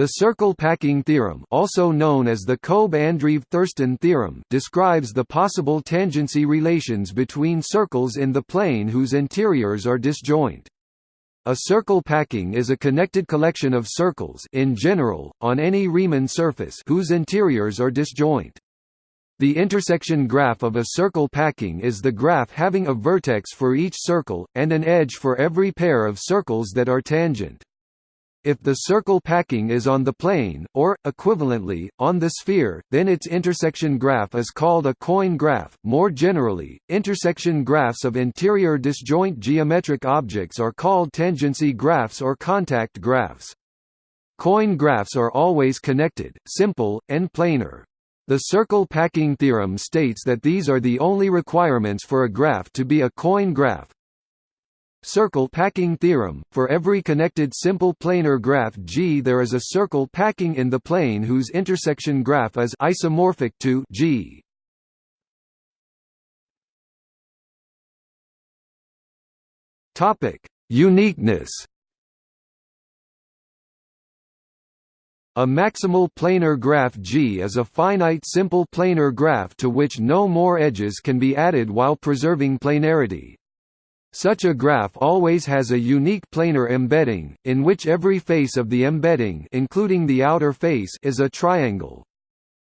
The circle packing theorem also known as the Koebe-Andreev-Thurston theorem describes the possible tangency relations between circles in the plane whose interiors are disjoint. A circle packing is a connected collection of circles in general, on any Riemann surface whose interiors are disjoint. The intersection graph of a circle packing is the graph having a vertex for each circle, and an edge for every pair of circles that are tangent. If the circle packing is on the plane, or, equivalently, on the sphere, then its intersection graph is called a coin graph. More generally, intersection graphs of interior disjoint geometric objects are called tangency graphs or contact graphs. Coin graphs are always connected, simple, and planar. The circle packing theorem states that these are the only requirements for a graph to be a coin graph, Circle packing theorem – For every connected simple planar graph G there is a circle packing in the plane whose intersection graph is isomorphic to G. Uniqueness. A maximal planar graph G is a finite simple planar graph to which no more edges can be added while preserving planarity. Such a graph always has a unique planar embedding, in which every face of the embedding including the outer face is a triangle.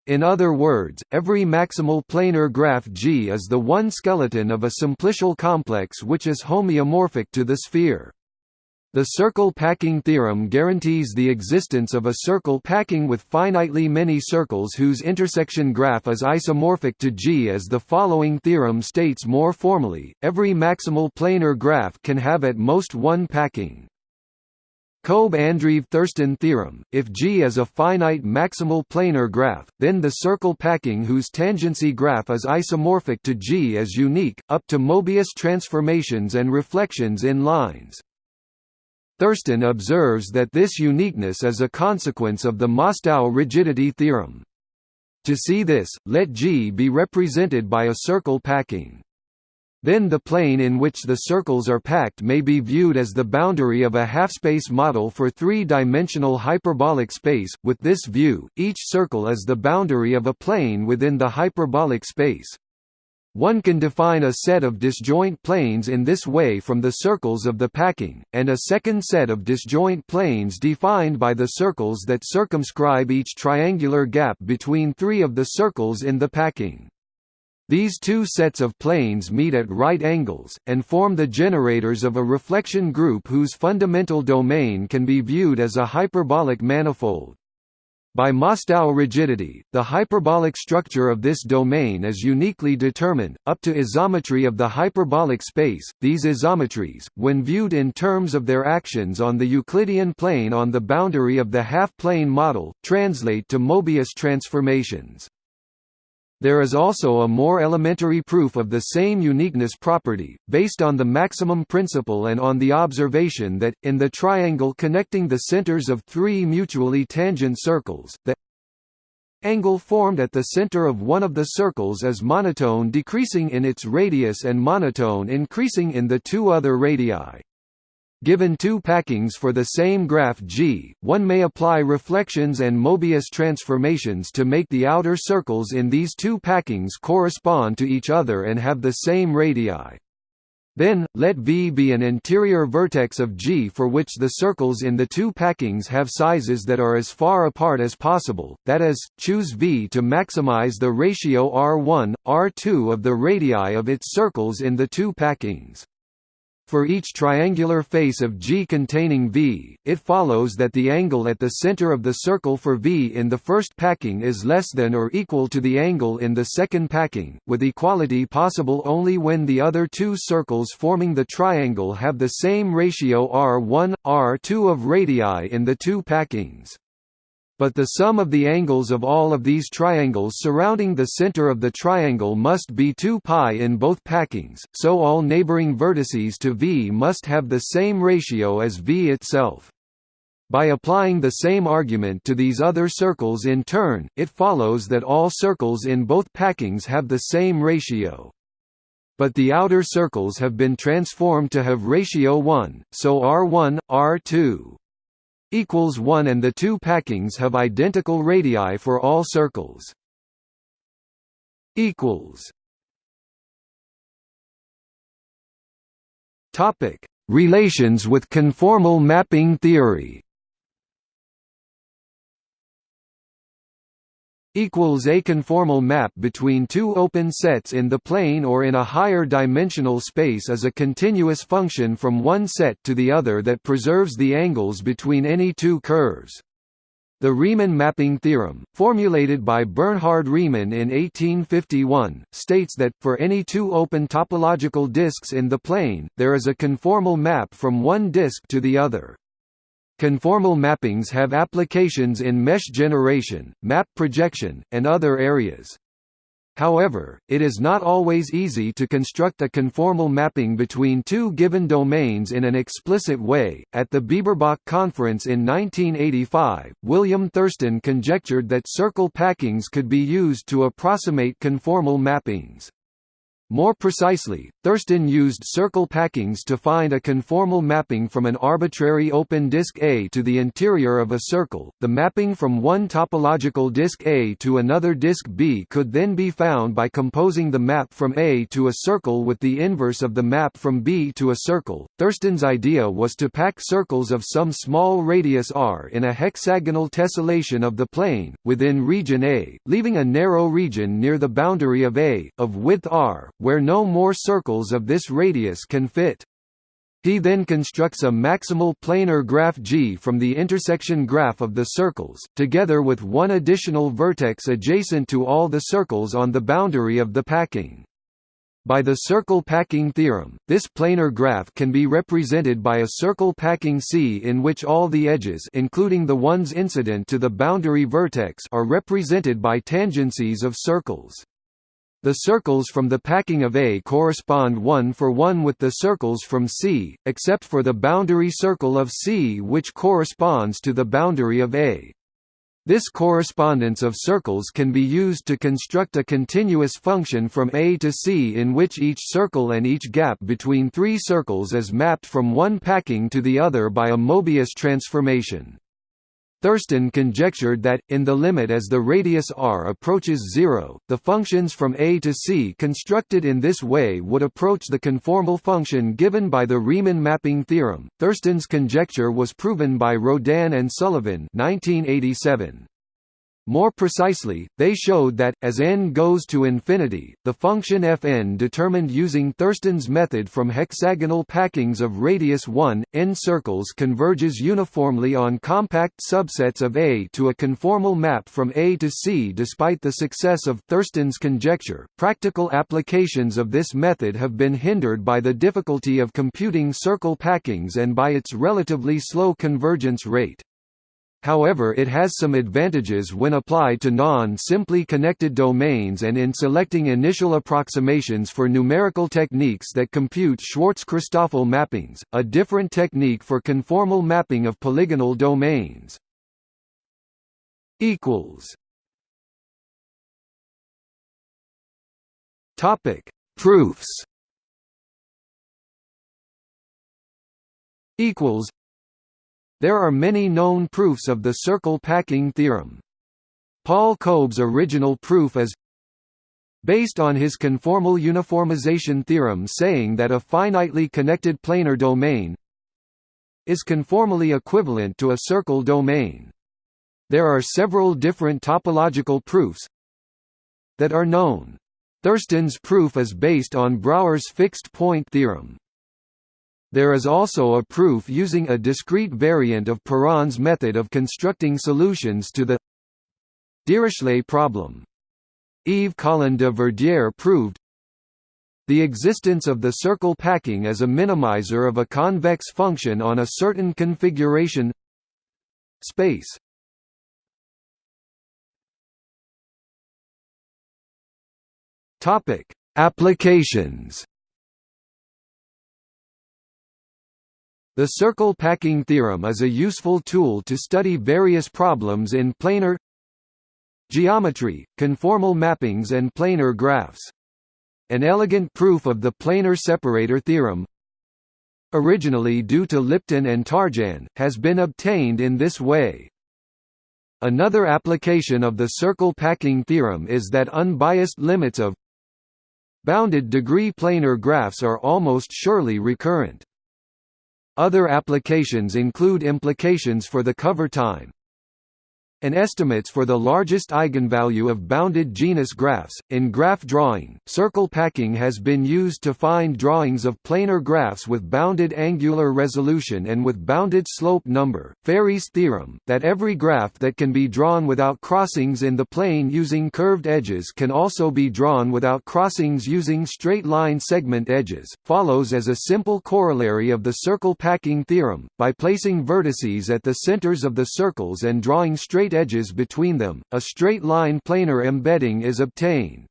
In other words, every maximal planar graph G is the one skeleton of a simplicial complex which is homeomorphic to the sphere. The circle packing theorem guarantees the existence of a circle packing with finitely many circles whose intersection graph is isomorphic to G as the following theorem states more formally, every maximal planar graph can have at most one packing. Koebe-Andreev-Thurston theorem, if G is a finite maximal planar graph, then the circle packing whose tangency graph is isomorphic to G is unique, up to Mobius transformations and reflections in lines. Thurston observes that this uniqueness is a consequence of the Mostow rigidity theorem. To see this, let G be represented by a circle packing. Then the plane in which the circles are packed may be viewed as the boundary of a half-space model for three-dimensional hyperbolic space. With this view, each circle is the boundary of a plane within the hyperbolic space. One can define a set of disjoint planes in this way from the circles of the packing, and a second set of disjoint planes defined by the circles that circumscribe each triangular gap between three of the circles in the packing. These two sets of planes meet at right angles, and form the generators of a reflection group whose fundamental domain can be viewed as a hyperbolic manifold. By Mostow rigidity, the hyperbolic structure of this domain is uniquely determined, up to isometry of the hyperbolic space. These isometries, when viewed in terms of their actions on the Euclidean plane on the boundary of the half-plane model, translate to Mobius transformations. There is also a more elementary proof of the same uniqueness property, based on the maximum principle and on the observation that, in the triangle connecting the centers of three mutually tangent circles, the angle formed at the center of one of the circles is monotone decreasing in its radius and monotone increasing in the two other radii. Given two packings for the same graph G, one may apply reflections and Mobius transformations to make the outer circles in these two packings correspond to each other and have the same radii. Then, let V be an interior vertex of G for which the circles in the two packings have sizes that are as far apart as possible, that is, choose V to maximize the ratio R1, R2 of the radii of its circles in the two packings. For each triangular face of G containing V, it follows that the angle at the center of the circle for V in the first packing is less than or equal to the angle in the second packing, with equality possible only when the other two circles forming the triangle have the same ratio R1, R2 of radii in the two packings. But the sum of the angles of all of these triangles surrounding the center of the triangle must be 2 pi in both packings, so all neighboring vertices to V must have the same ratio as V itself. By applying the same argument to these other circles in turn, it follows that all circles in both packings have the same ratio. But the outer circles have been transformed to have ratio 1, so R1, R2 equals 1 and the two packings have identical radii for all circles. Equals. Topic. Relations with conformal mapping theory equals a conformal map between two open sets in the plane or in a higher dimensional space is a continuous function from one set to the other that preserves the angles between any two curves. The Riemann mapping theorem, formulated by Bernhard Riemann in 1851, states that, for any two open topological disks in the plane, there is a conformal map from one disk to the other. Conformal mappings have applications in mesh generation, map projection, and other areas. However, it is not always easy to construct a conformal mapping between two given domains in an explicit way. At the Bieberbach conference in 1985, William Thurston conjectured that circle packings could be used to approximate conformal mappings. More precisely, Thurston used circle packings to find a conformal mapping from an arbitrary open disk A to the interior of a circle. The mapping from one topological disk A to another disk B could then be found by composing the map from A to a circle with the inverse of the map from B to a circle. Thurston's idea was to pack circles of some small radius r in a hexagonal tessellation of the plane, within region A, leaving a narrow region near the boundary of A, of width r, where no more circles of this radius can fit. He then constructs a maximal planar graph G from the intersection graph of the circles, together with one additional vertex adjacent to all the circles on the boundary of the packing. By the circle packing theorem, this planar graph can be represented by a circle packing C in which all the edges including the ones incident to the boundary vertex are represented by tangencies of circles. The circles from the packing of A correspond one for one with the circles from C, except for the boundary circle of C which corresponds to the boundary of A. This correspondence of circles can be used to construct a continuous function from A to C in which each circle and each gap between three circles is mapped from one packing to the other by a Mobius transformation. Thurston conjectured that, in the limit as the radius r approaches zero, the functions from A to C constructed in this way would approach the conformal function given by the Riemann mapping theorem. Thurston's conjecture was proven by Rodin and Sullivan 1987. More precisely, they showed that, as n goes to infinity, the function fn determined using Thurston's method from hexagonal packings of radius 1, n circles converges uniformly on compact subsets of A to a conformal map from A to C. Despite the success of Thurston's conjecture, practical applications of this method have been hindered by the difficulty of computing circle packings and by its relatively slow convergence rate. However it has some advantages when applied to non-simply connected domains and in selecting initial approximations for numerical techniques that compute Schwarz-Christoffel mappings, a different technique for conformal mapping of polygonal domains. Topic: Proofs. Equals there are many known proofs of the circle packing theorem. Paul Koebe's original proof is based on his conformal uniformization theorem saying that a finitely connected planar domain is conformally equivalent to a circle domain. There are several different topological proofs that are known. Thurston's proof is based on Brouwer's fixed point theorem. There is also a proof using a discrete variant of Perron's method of constructing solutions to the Dirichlet problem. Yves Colin de Verdière proved the existence of the circle packing as a minimizer of a convex function on a certain configuration space. Topic: Applications The circle packing theorem is a useful tool to study various problems in planar geometry, conformal mappings and planar graphs. An elegant proof of the planar separator theorem originally due to Lipton and Tarjan, has been obtained in this way. Another application of the circle packing theorem is that unbiased limits of bounded degree planar graphs are almost surely recurrent. Other applications include implications for the cover time, and estimates for the largest eigenvalue of bounded genus graphs. In graph drawing, circle packing has been used to find drawings of planar graphs with bounded angular resolution and with bounded slope number. Fáry's theorem, that every graph that can be drawn without crossings in the plane using curved edges can also be drawn without crossings using straight line segment edges, follows as a simple corollary of the circle packing theorem, by placing vertices at the centers of the circles and drawing straight edges between them, a straight-line planar embedding is obtained.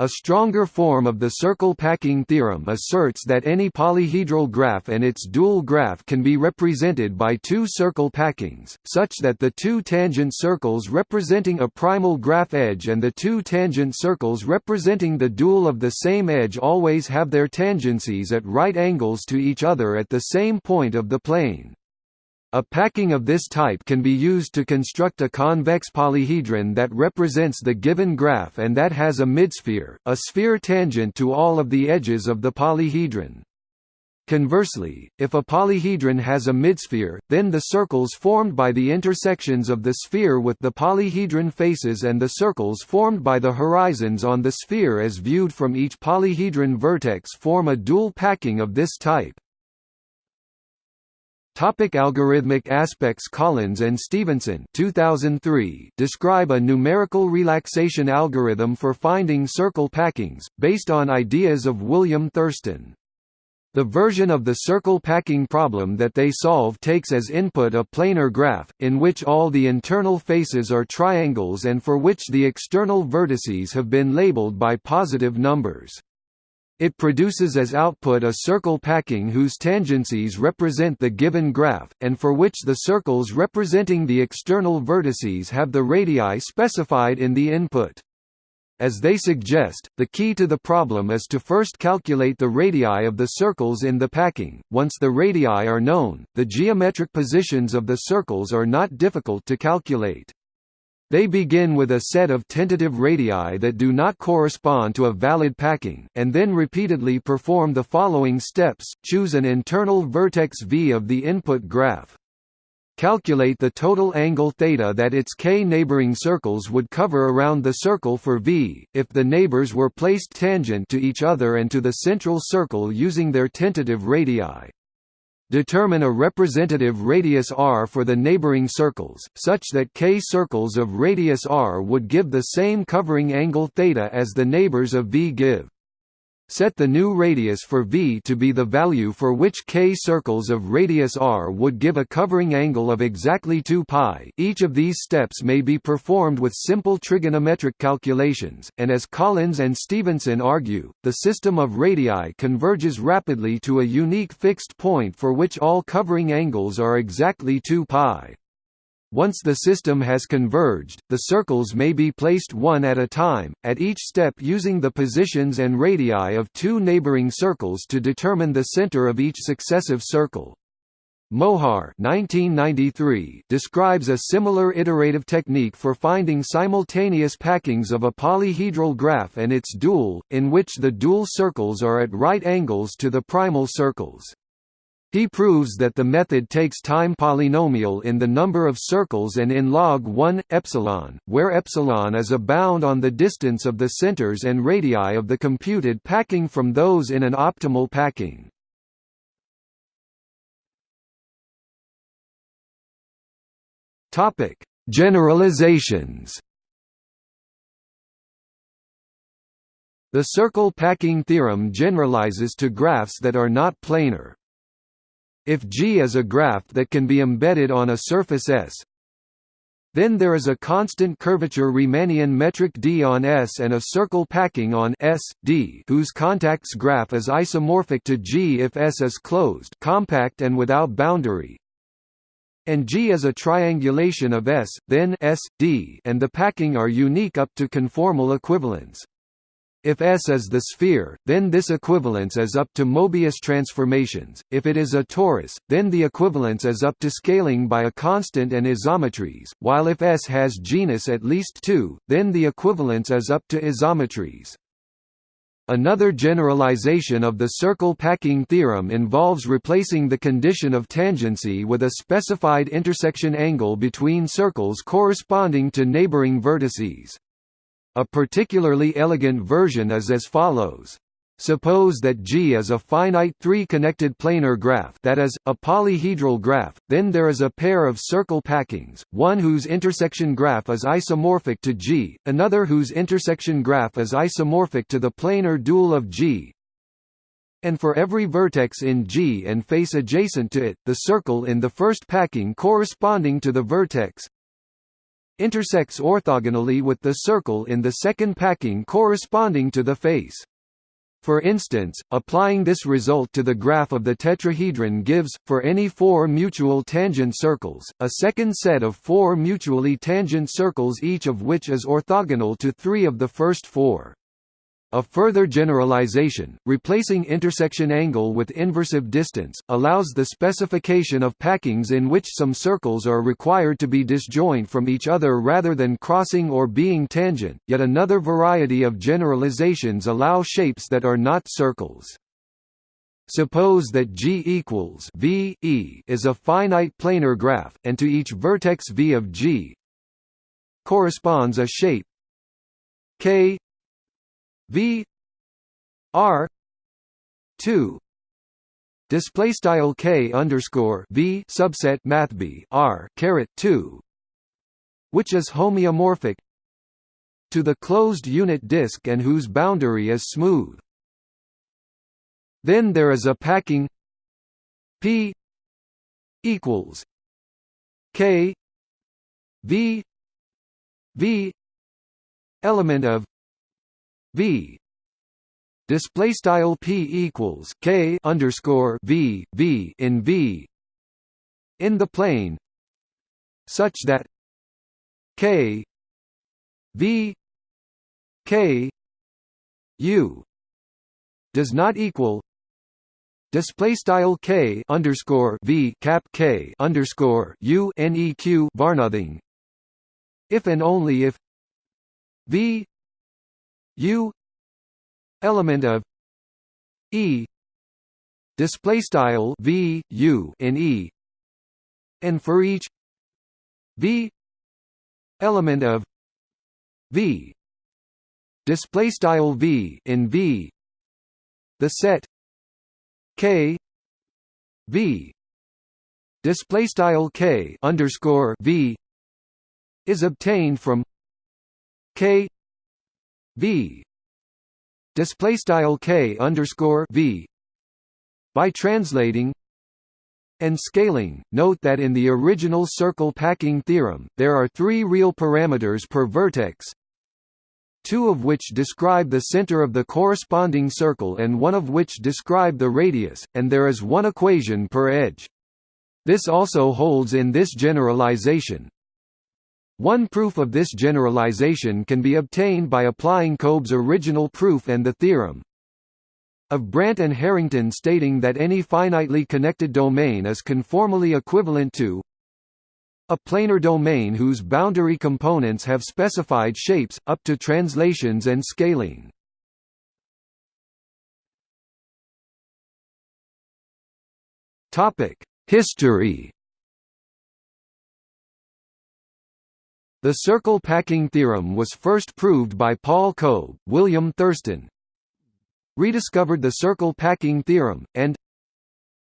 A stronger form of the circle packing theorem asserts that any polyhedral graph and its dual graph can be represented by two circle packings, such that the two tangent circles representing a primal graph edge and the two tangent circles representing the dual of the same edge always have their tangencies at right angles to each other at the same point of the plane. A packing of this type can be used to construct a convex polyhedron that represents the given graph and that has a midsphere, a sphere tangent to all of the edges of the polyhedron. Conversely, if a polyhedron has a midsphere, then the circles formed by the intersections of the sphere with the polyhedron faces and the circles formed by the horizons on the sphere as viewed from each polyhedron vertex form a dual packing of this type. Topic algorithmic aspects Collins and Stevenson 2003 describe a numerical relaxation algorithm for finding circle packings, based on ideas of William Thurston. The version of the circle packing problem that they solve takes as input a planar graph, in which all the internal faces are triangles and for which the external vertices have been labeled by positive numbers. It produces as output a circle packing whose tangencies represent the given graph, and for which the circles representing the external vertices have the radii specified in the input. As they suggest, the key to the problem is to first calculate the radii of the circles in the packing. Once the radii are known, the geometric positions of the circles are not difficult to calculate. They begin with a set of tentative radii that do not correspond to a valid packing, and then repeatedly perform the following steps, choose an internal vertex v of the input graph. Calculate the total angle theta that its k neighboring circles would cover around the circle for v, if the neighbors were placed tangent to each other and to the central circle using their tentative radii. Determine a representative radius r for the neighboring circles, such that k circles of radius r would give the same covering angle θ as the neighbors of V give. Set the new radius for V to be the value for which k circles of radius r would give a covering angle of exactly 2 pi. Each of these steps may be performed with simple trigonometric calculations, and as Collins and Stevenson argue, the system of radii converges rapidly to a unique fixed point for which all covering angles are exactly 2 pi. Once the system has converged, the circles may be placed one at a time, at each step using the positions and radii of two neighboring circles to determine the center of each successive circle. Mohar 1993 describes a similar iterative technique for finding simultaneous packings of a polyhedral graph and its dual, in which the dual circles are at right angles to the primal circles. He proves that the method takes time polynomial in the number of circles and in log 1 epsilon, where epsilon is a bound on the distance of the centers and radii of the computed packing from those in an optimal packing. Topic: Generalizations. The circle packing theorem generalizes to graphs that are not planar. If G is a graph that can be embedded on a surface S, then there is a constant curvature Riemannian metric D on S and a circle packing on S, D whose contacts graph is isomorphic to G if S is closed compact and without boundary, and G is a triangulation of S, then S, D and the packing are unique up to conformal equivalence. If S is the sphere, then this equivalence is up to Mobius transformations, if it is a torus, then the equivalence is up to scaling by a constant and isometries, while if S has genus at least 2, then the equivalence is up to isometries. Another generalization of the circle packing theorem involves replacing the condition of tangency with a specified intersection angle between circles corresponding to neighboring vertices. A particularly elegant version is as follows. Suppose that G is a finite three-connected planar graph that is, a polyhedral graph, then there is a pair of circle packings, one whose intersection graph is isomorphic to G, another whose intersection graph is isomorphic to the planar dual of G, and for every vertex in G and face adjacent to it, the circle in the first packing corresponding to the vertex intersects orthogonally with the circle in the second packing corresponding to the face. For instance, applying this result to the graph of the tetrahedron gives, for any four mutual tangent circles, a second set of four mutually tangent circles each of which is orthogonal to three of the first four. A further generalization, replacing intersection angle with inversive distance, allows the specification of packings in which some circles are required to be disjoint from each other rather than crossing or being tangent. Yet another variety of generalizations allow shapes that are not circles. Suppose that G equals V e is a finite planar graph, and to each vertex V of G corresponds a shape K V R two display style K underscore V subset math B R caret two which is homeomorphic to the closed unit disk and whose boundary is smooth. Then there is a packing P equals K V V element of v. Display style p equals k underscore v v in v. In the plane. Such that k v k u does not equal display style k underscore v cap k underscore u neq varnothing if and only if v u element of e display style v u in e and for each v element of v display style v in v the set k v display style k underscore v is obtained from k v display style k underscore v by translating and scaling. Note that in the original circle packing theorem, there are three real parameters per vertex, two of which describe the center of the corresponding circle and one of which describe the radius, and there is one equation per edge. This also holds in this generalization, one proof of this generalization can be obtained by applying Koebe's original proof and the theorem of Brandt and Harrington stating that any finitely connected domain is conformally equivalent to a planar domain whose boundary components have specified shapes, up to translations and scaling. History The circle packing theorem was first proved by Paul Koebe, William Thurston rediscovered the circle packing theorem, and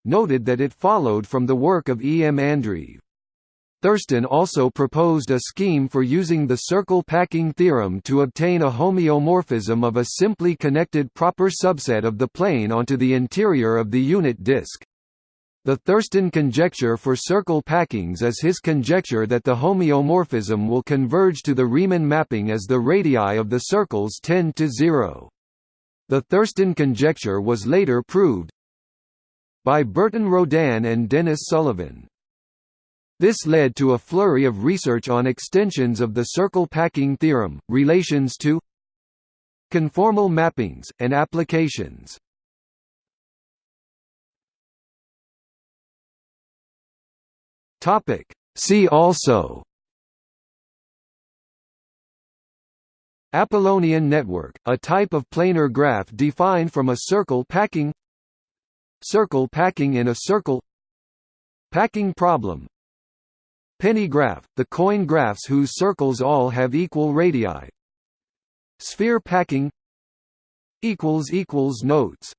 noted that it followed from the work of E. M. Andreev. Thurston also proposed a scheme for using the circle packing theorem to obtain a homeomorphism of a simply connected proper subset of the plane onto the interior of the unit disk. The Thurston conjecture for circle packings is his conjecture that the homeomorphism will converge to the Riemann mapping as the radii of the circles tend to zero. The Thurston conjecture was later proved by Burton Rodin and Dennis Sullivan. This led to a flurry of research on extensions of the circle packing theorem, relations to Conformal mappings, and applications See also. Apollonian network, a type of planar graph defined from a circle packing. Circle packing in a circle. Packing problem. Penny graph, the coin graphs whose circles all have equal radii. Sphere packing. Notes